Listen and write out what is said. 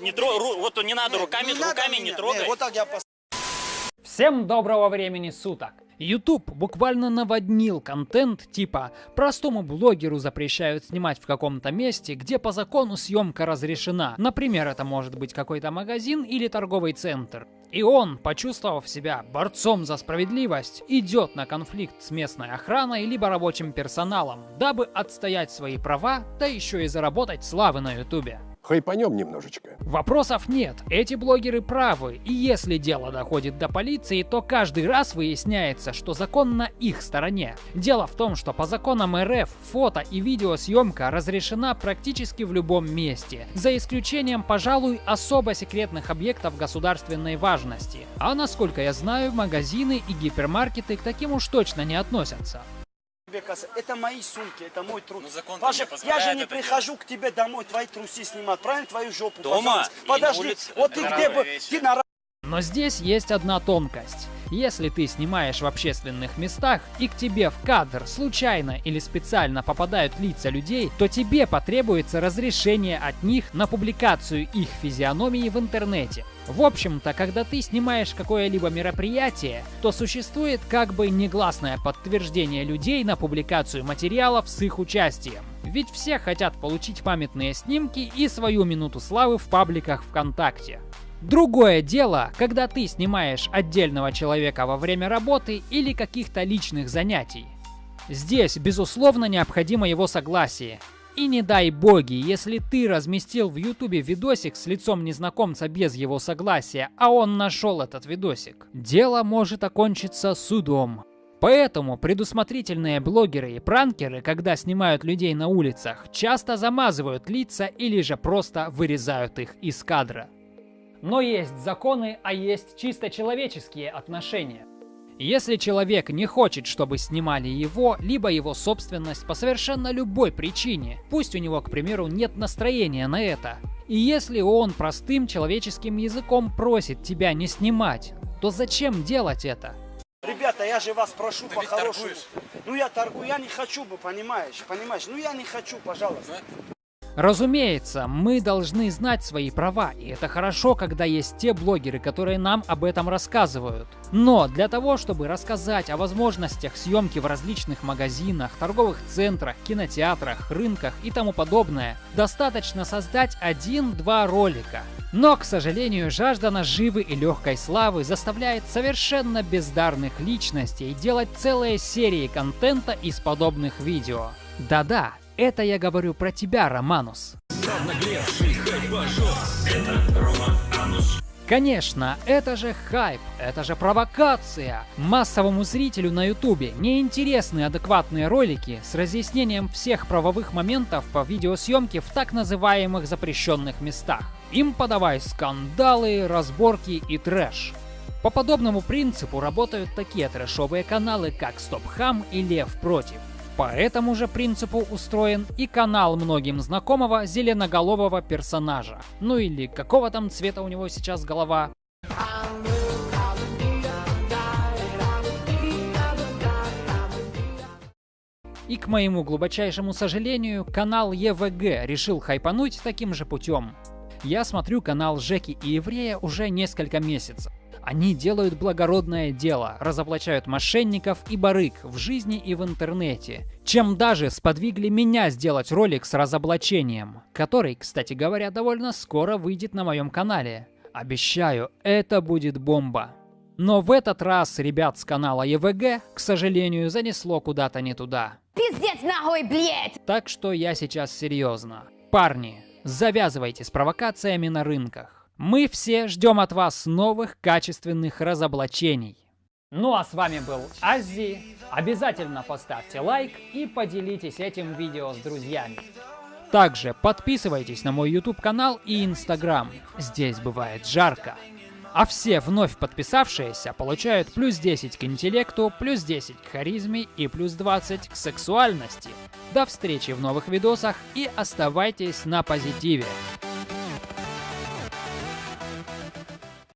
не тро... ру- вот не надо руками, Не надо руками не меня. трогай. Не, вот так я пос- Всем доброго времени суток! YouTube буквально наводнил контент типа «Простому блогеру запрещают снимать в каком-то месте, где по закону съемка разрешена». Например, это может быть какой-то магазин или торговый центр. И он, почувствовав себя борцом за справедливость, идет на конфликт с местной охраной либо рабочим персоналом, дабы отстоять свои права, да еще и заработать славы на YouTube. Хайпанем немножечко. Вопросов нет, эти блогеры правы, и если дело доходит до полиции, то каждый раз выясняется, что закон на их стороне. Дело в том, что по законам РФ фото и видеосъемка разрешена практически в любом месте, за исключением, пожалуй, особо секретных объектов государственной важности. А насколько я знаю, магазины и гипермаркеты к таким уж точно не относятся. Тебе. Это мои сумки, это мой труд. Ну, закон Паша, я же не прихожу к тебе домой твои трусы снимать, правильно? Твою жопу, Дома пожалуйста. Подожди, улице. вот ты где бы, ты на Но здесь есть одна тонкость. Если ты снимаешь в общественных местах и к тебе в кадр случайно или специально попадают лица людей, то тебе потребуется разрешение от них на публикацию их физиономии в интернете. В общем-то, когда ты снимаешь какое-либо мероприятие, то существует как бы негласное подтверждение людей на публикацию материалов с их участием. Ведь все хотят получить памятные снимки и свою минуту славы в пабликах ВКонтакте. Другое дело, когда ты снимаешь отдельного человека во время работы или каких-то личных занятий. Здесь, безусловно, необходимо его согласие. И не дай боги, если ты разместил в ютубе видосик с лицом незнакомца без его согласия, а он нашел этот видосик, дело может окончиться судом. Поэтому предусмотрительные блогеры и пранкеры, когда снимают людей на улицах, часто замазывают лица или же просто вырезают их из кадра. Но есть законы, а есть чисто человеческие отношения. Если человек не хочет, чтобы снимали его, либо его собственность по совершенно любой причине, пусть у него, к примеру, нет настроения на это, и если он простым человеческим языком просит тебя не снимать, то зачем делать это? Ребята, я же вас прошу ведь по-хорошему. Ну я торгую, я не хочу бы, понимаешь, понимаешь? Ну я не хочу, пожалуйста. Разумеется, мы должны знать свои права, и это хорошо, когда есть те блогеры, которые нам об этом рассказывают. Но для того, чтобы рассказать о возможностях съемки в различных магазинах, торговых центрах, кинотеатрах, рынках и тому подобное, достаточно создать один-два ролика. Но, к сожалению, жажда наживы и легкой славы заставляет совершенно бездарных личностей делать целые серии контента из подобных видео. Да-да, это я говорю про тебя, Романус. Конечно, это же хайп, это же провокация. Массовому зрителю на ютубе неинтересны адекватные ролики с разъяснением всех правовых моментов по видеосъемке в так называемых запрещенных местах. Им подавай скандалы, разборки и трэш. По подобному принципу работают такие трэшовые каналы, как Стопхам и Лев Против. По этому же принципу устроен и канал многим знакомого зеленоголового персонажа. Ну или какого там цвета у него сейчас голова. И к моему глубочайшему сожалению, канал ЕВГ решил хайпануть таким же путем. Я смотрю канал Жеки и Еврея уже несколько месяцев. Они делают благородное дело, разоблачают мошенников и барыг в жизни и в интернете, чем даже сподвигли меня сделать ролик с разоблачением, который, кстати говоря, довольно скоро выйдет на моем канале. Обещаю, это будет бомба. Но в этот раз ребят с канала ЕВГ, к сожалению, занесло куда-то не туда. Пиздец нахуй, блядь! Так что я сейчас серьезно. Парни, завязывайте с провокациями на рынках. Мы все ждем от вас новых качественных разоблачений. Ну а с вами был Аззи. Обязательно поставьте лайк и поделитесь этим видео с друзьями. Также подписывайтесь на мой YouTube канал и Instagram. Здесь бывает жарко. А все вновь подписавшиеся получают плюс 10 к интеллекту, плюс 10 к харизме и плюс 20 к сексуальности. До встречи в новых видосах и оставайтесь на позитиве.